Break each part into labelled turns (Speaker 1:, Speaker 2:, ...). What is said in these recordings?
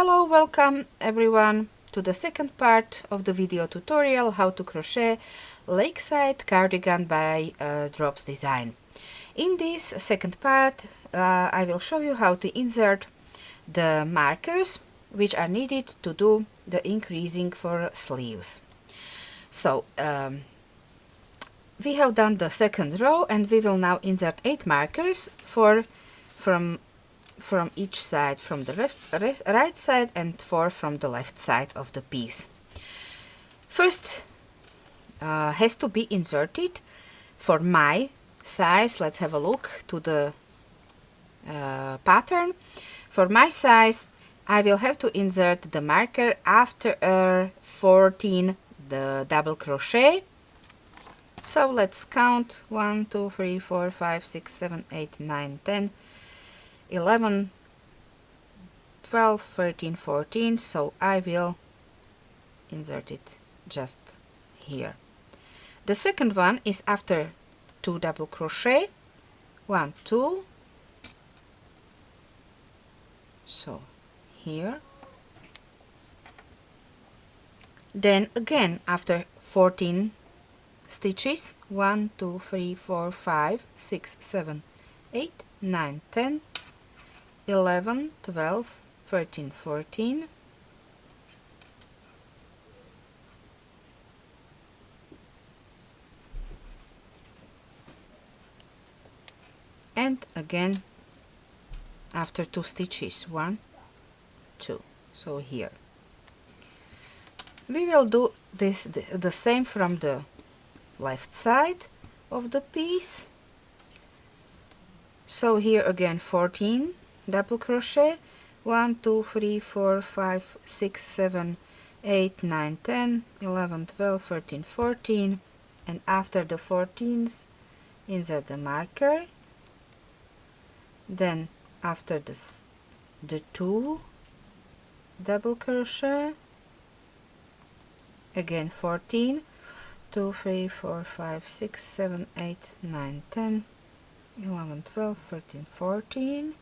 Speaker 1: Hello, welcome everyone to the second part of the video tutorial how to crochet lakeside cardigan by uh, Drops Design. In this second part uh, I will show you how to insert the markers which are needed to do the increasing for sleeves. So um, we have done the second row and we will now insert 8 markers for from from each side from the left, right side and 4 from the left side of the piece. First uh, has to be inserted. For my size let's have a look to the uh, pattern. For my size I will have to insert the marker after uh, 14 the double crochet. So let's count. 1 2 3 4 5 6 7 8 9 10 11 12 13 14 so I will insert it just here. The second one is after two double crochet one two so here. Then again after 14 stitches 1 2 3 4 5 6 7 8 9 10 11 12 13 14 and again after two stitches one two. So here. We will do this the, the same from the left side of the piece. So here again 14 double crochet. 1 2 3 4 5 6 7 8 9 10 11 12 13 14 and after the 14s insert the marker. Then after this the two double crochet. Again 14 2 3 4 5 6 7 8 9 10 11 12 13 14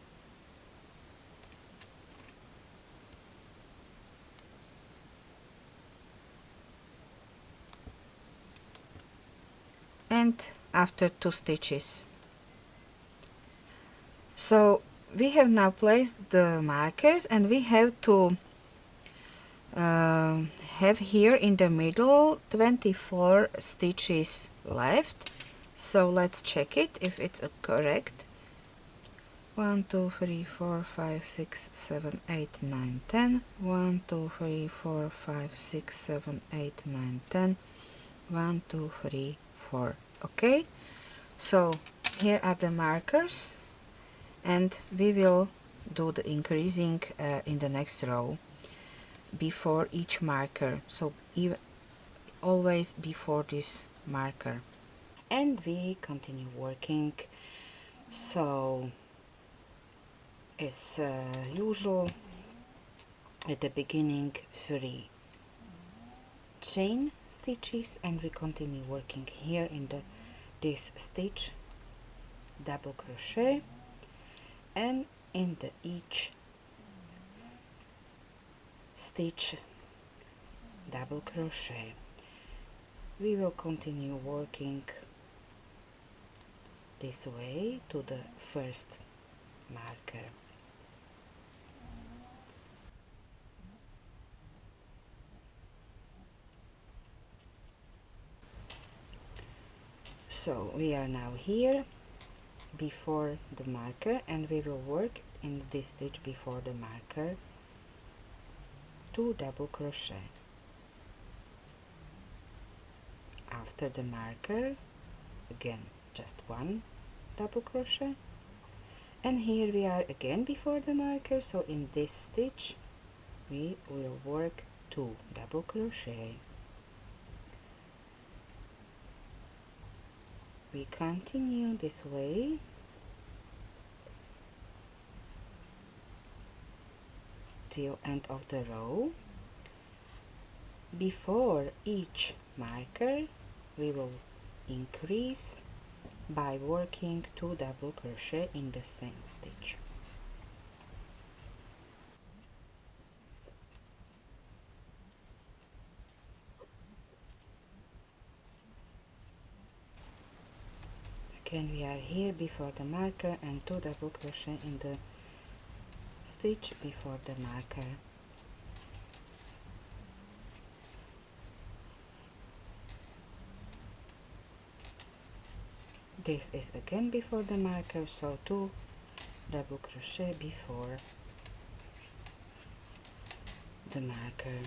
Speaker 1: and after two stitches. So we have now placed the markers and we have to uh, have here in the middle 24 stitches left. So let's check it if it's correct. 1 2 3 4 5 6 7 8 9 10 1 2 3 4 5 6 7 8 9 10 1 2 3 4 okay? So here are the markers and we will do the increasing uh, in the next row before each marker. So even always before this marker. And we continue working. So as uh, usual at the beginning three chain stitches and we continue working here in the this stitch double crochet and in the each stitch double crochet. We will continue working this way to the first marker so we are now here before the marker and we will work in this stitch before the marker two double crochet. After the marker again just one double crochet. And here we are again before the marker so in this stitch we will work two double crochet we continue this way. Till end of the row. Before each marker we will increase by working two double crochet in the same stitch again we are here before the marker and two double crochet in the stitch before the marker. This is again before the marker so two double crochet before the marker.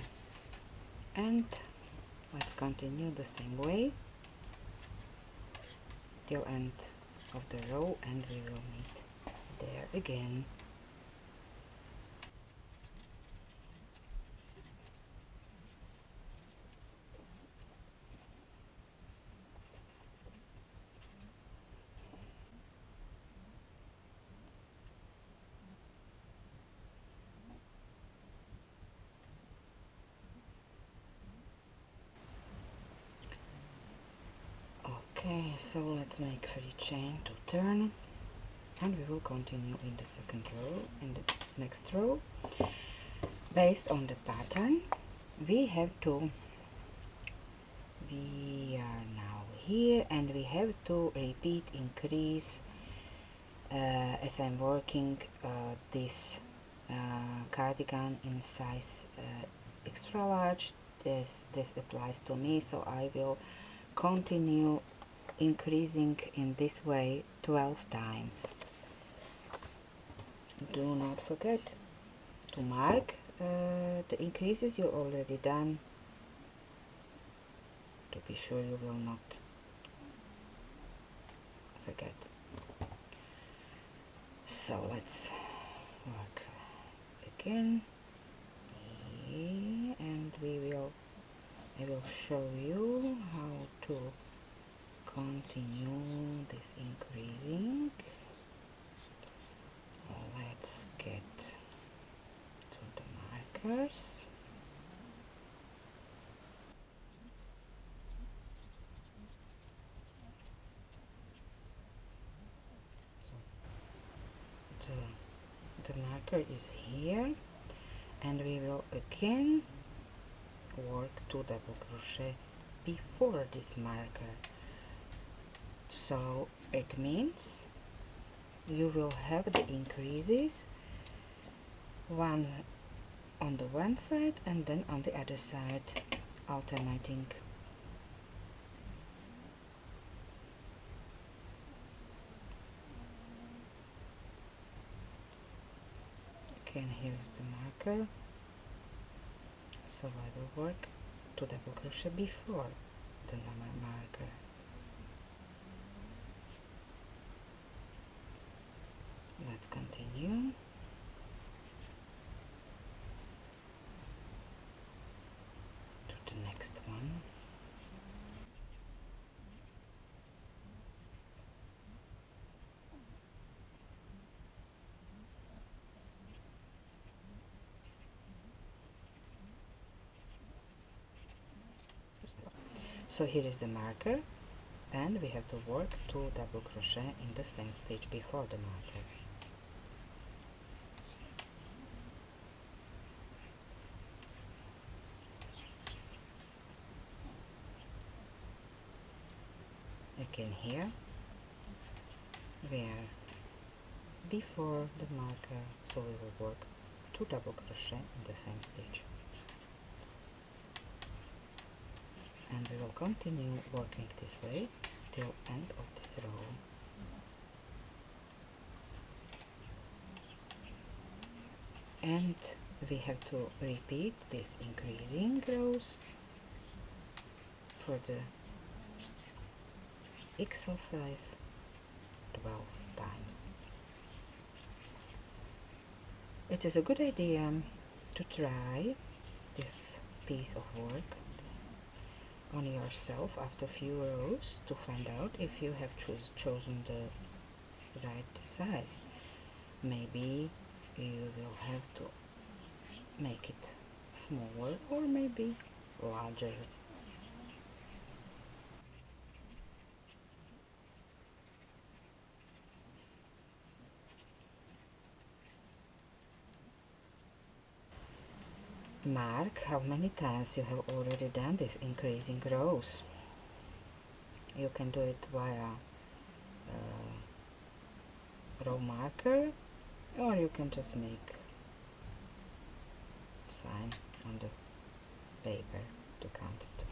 Speaker 1: And let's continue the same way till end of the row and we will meet there again okay so let's make three chain to turn. And we will continue in the second row in the next row. Based on the pattern we have to we are now here and we have to repeat increase uh, as I'm working uh, this uh, cardigan in size uh, extra large. This this applies to me so I will continue increasing in this way 12 times. Do not forget to mark uh, the increases you already done. To be sure you will not forget. So let's work again. And we will I will show you how to continue this increasing. Let's get to the markers. So the, the marker is here and we will again work two double crochet before this marker so it means you will have the increases one on the one side and then on the other side alternating. Again here is the marker. So I will work two double crochet before the number marker let's continue to the next one so here is the marker and we have to work two double crochet in the same stitch before the marker. Again here we are before the marker so we will work two double crochet in the same stitch and we will continue working this way till end of this row and we have to repeat this increasing rows for the exercise 12 times. It is a good idea to try this piece of work on yourself after a few rows to find out if you have choose, chosen the right size. Maybe you will have to make it smaller or maybe larger mark how many times you have already done this increasing rows? You can do it via uh, row marker or you can just make sign on the paper to count it.